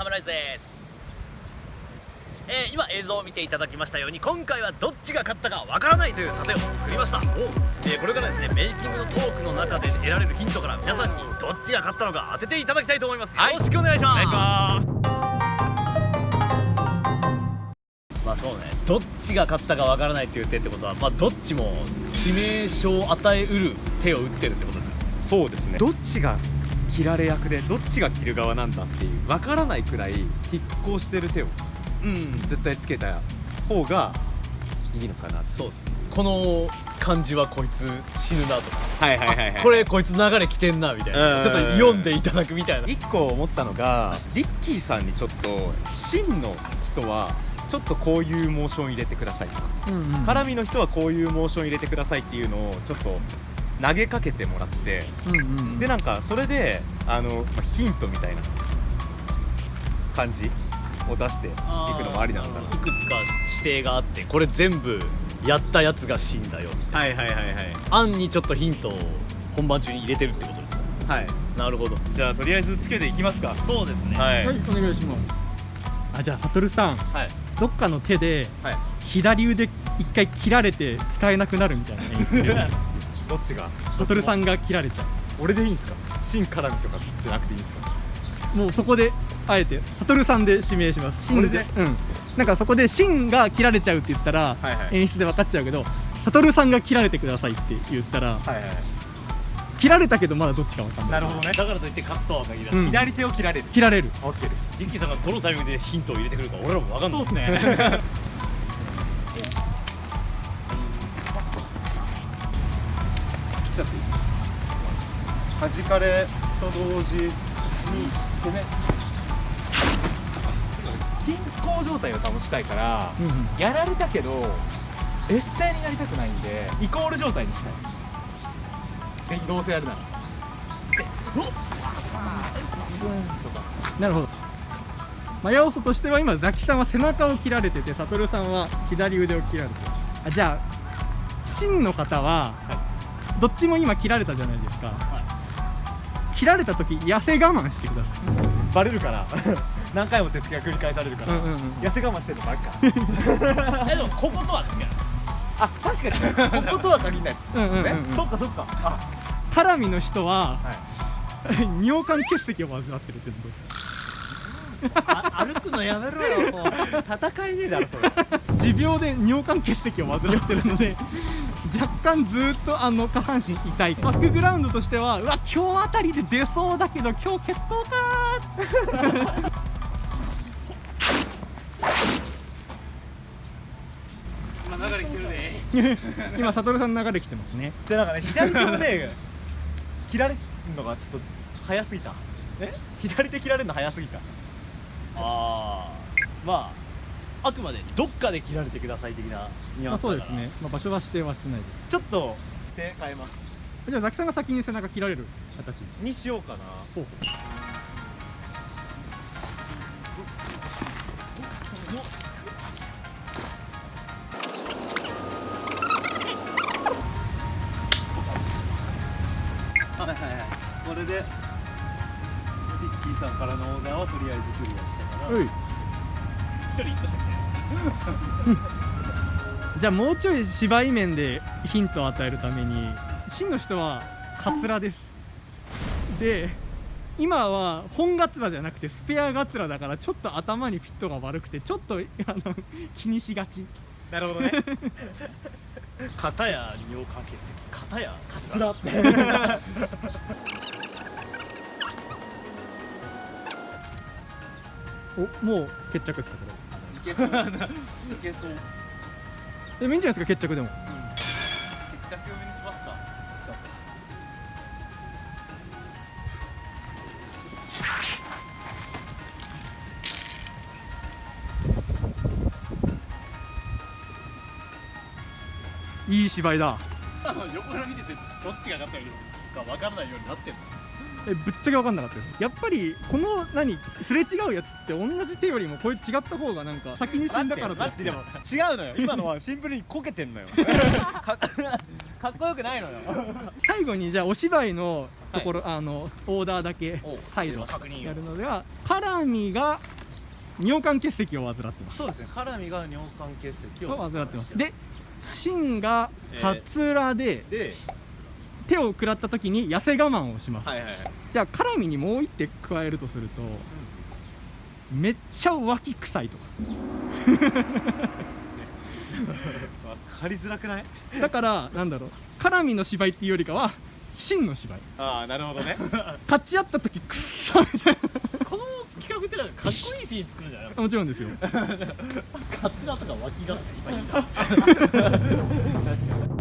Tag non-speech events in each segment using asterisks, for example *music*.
サムライズです。えー、今映像を見ていただきましたように今回はどっちが勝ったかわからないという盾を作りました。えー、これからですねメイキングのトークの中で得られるヒントから皆さんにどっちが勝ったのか当てていただきたいと思います、はい、よろしくお願いします。お願いします。まあそうねどっちが勝ったかわからないっていう手ってことはまあどっちも致命傷を与えうる手を打ってるってことですよそうですね。どっちが切られ役でどっちが切る側なんだっていう分からないくらい拮抗してる手を、うん、絶対つけた方がいいのかなそうですこの感じはこいつ死ぬなとか。はいはいはい、はい、これこいつ流れ来てんなみたいな。ちょっと読んでいただくみたいな。一個思ったのがリッキーさんにちょっと真の人はちょっとこういうモーション入れてくださいとか、うんうん、絡みの人はこういうモーション入れてくださいっていうのをちょっと投げかけてもらって、うんうん、でなんかそれであの、まヒントみたいな感じを出していくのもありなのかな。いくつか指定があってこれ全部やったやつが死んだよはいはいはいはい。案にちょっとヒントを本番中に入れてるってことですか？はい。なるほど。じゃあとりあえずつけていきますか。そうですね。はい、はい、お願いします。あじゃあ悟さん、はい、どっかの手で、はい、左腕一回切られて使えなくなるみたいな *laughs* どっちが？悟さんが切られちゃう。俺でいいんですか？芯絡みとかじゃなくていいんですか？もうそこであえて悟さんで指名します。芯で？うん。なんかそこで芯が切られちゃうって言ったら、はいはい、演出で分かっちゃうけど悟さんが切られてくださいって言ったら、はいはい、切られたけどまだどっちか分かんない。なるほどね。だからといって勝つとは限らない、うん、左手を切られる。切られる。OK です。リッキーさんがどのタイミングでヒントを入れてくるか俺らも分かんない。そうですねちゃっていいですか弾かれと同時に攻め。均衡状態を保ちたいから、うん、やられたけどエッセイになりたくないんでイコール状態にしたい。でどうせやるなら。でおっスンとか。なるほど。まあ、要素としては今ザキさんは背中を切られてて悟さんは左腕を切られて。あじゃあ真の方は、はいどっちも今切られたじゃないですか、はい、切られた時痩せ我慢してください。バレるから。*laughs* 何回も手つきが繰り返されるから、うんうんうん、痩せ我慢してるのばっか。*laughs* えでもこことはあ確かに。こことは限らないです、うんうんうん、ね、そっかそっか。あ。絡みの人は、はい、*laughs* 尿管結石を患ってるってことです歩くのやめろよもう。戦いねえだろそれ。持病で尿管結石を患ってるので若干ずっとあの下半身痛い。バックグラウンドとしてはうわ今日あたりで出そうだけど今日決闘か今流れ来て。るね今悟さん流れ来てますね。じゃなんかね左手のね切られるのがちょっと早すぎた。え？左手切られるの早すぎた。ああまああくまでどっかで切られてください的なニュアンスそうですね、まあ、場所は指定はしてないです。ちょっと手変えます。じゃあザキさんが先に背中切られる。形にしようかな。ほうほう。はいはいはい。これでリッキーさんからのオーダーはとりあえずクリアしたから人いったしじゃあもうちょい芝居面でヒントを与えるために真の人はカツラです。で今は本ガツラじゃなくてスペアガツラだからちょっと頭にフィットが悪くてちょっとあの気にしがち。なるほどね。片や尿管結石片や。カツラっておもう決着ですかこれ。いけそう。いけそう。でもいいんじゃないですか決着でも、うん、決着にしますか。いい芝居だ。*laughs* 横から見ててどっちが勝ったか分からないようになってんのえぶっちゃけ分かんなかったですやっぱりこの何すれ違うやつって同じ手よりもこれ違った方がなんか先に死んだから待ってでも違うのよ。今のはシンプルにこけてんのよ。*laughs* *laughs* かっこよくないのよ。最後にじゃあお芝居のところ、あのオーダーだけお再度やるのではカラミが尿管結石を患ってます。そうですね。カラミが尿管結石をを患ってます。でシンがカツラでで手を食らった時に痩せ我慢をします、はいはいはい。じゃあカラミにもう一手加えるとすると、めっちゃ脇臭いとか。分かりづらくない？だからなんだろう。カラミの芝居っていうよりかはシンの芝居。ああなるほどね。勝ち合った時くっそみたいこの企画ってなんかかっこいいシーン作るんじゃない？なもちろんですよ。カツラとか脇がいっぱいいる。んだえ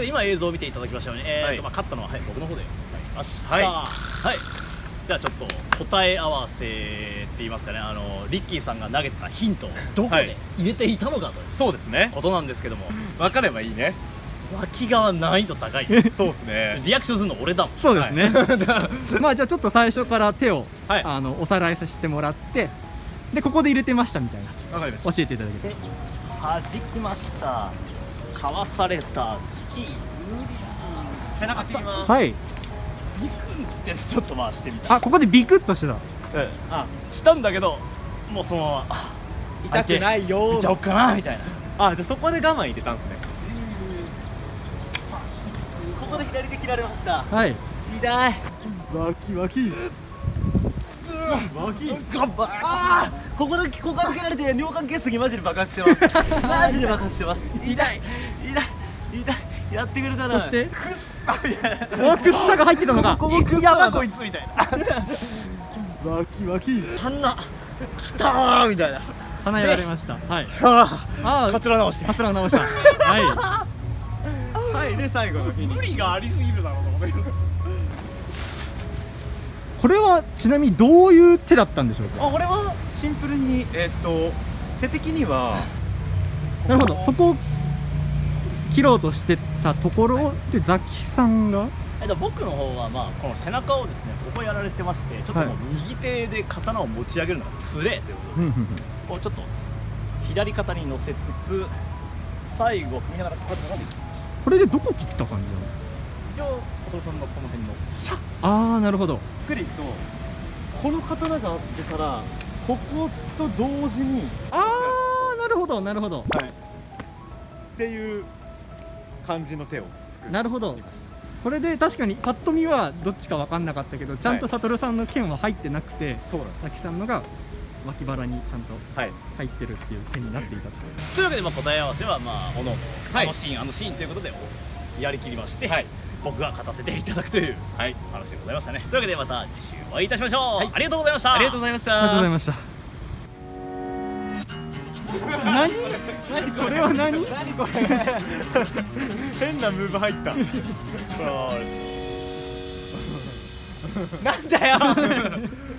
で今映像を見ていただきましたように、えーとはい。まあ、勝ったのは、はい、僕の方でございました。はい。はい。ではちょっと答え合わせって言いますかね。あのリッキーさんが投げてたヒントをどこはいで入れていたのかというそうですね。ことなんですけども。分かればいいね。脇側難易度高い。そうですね。リアクションするの俺だもん。そうですね、*laughs* まあじゃあちょっと最初から手を、はい。あのおさらいさせてもらってでここで入れてましたみたいな。わかりました。教えていただけでて弾きましたかわされた月背中切ります。はい。ビクンってちょっと回してみた。あここでビクッとしてた。うんあしたんだけどもうそのままあ痛くないよ見ちゃおっかなみたいな。あじゃあそこで我慢入れたんです。ねここで左手切られました。はい。痛い。ワキワキあーここでここが受けられて尿管結石マジで爆発してます。マジで爆発してます。痛い。痛い。痛い。やってくれたな。そしてくっさみたいなおくっさが入ってたのがここくっさだこいつみたいなワキワキ鼻きたーみたいな鼻やられましたはいあああカツラ直してカツラ直したははいで最後の無理がありすぎるだろうと思っていこれはちなみにどういう手だったんでしょうか？あ俺はシンプルにえーっと手的にはなるほど。そこを切ろうとしてたところでザキさんが？えっと僕の方はまあこの背中をですねここやられてましてちょっともう右手で刀を持ち上げるのがつれえということでうんうんうん。こうちょっと左肩に乗せつつ最後踏みながらこうやって伸びてきました。これでどこ切った感じ一応小鳥さんのこの辺のシャッ。ああなるほど。ゆっくりいくとこの刀があってからここと同時に。ああなるほどなるほど。はい。っていう感じの手を作りなるほど。これで確かにパッと見はどっちか分かんなかったけどちゃんとはい悟さんの剣は入ってなくてそうなんザキさんのが脇腹にちゃんとはい。入ってるっていう手になっていたと。というわけでまあ答え合わせはまあおのおのはい。あのシーンあのシーンということでやりきりまして、はい僕が勝たせていただくというはい。話でございましたね。というわけでまた次週お会いいたしましょう、はい。ありがとうございました。ありがとうございました。ありがとうございました。何？何？これは何？何これ。変なムーブ入った。なんだよ *laughs*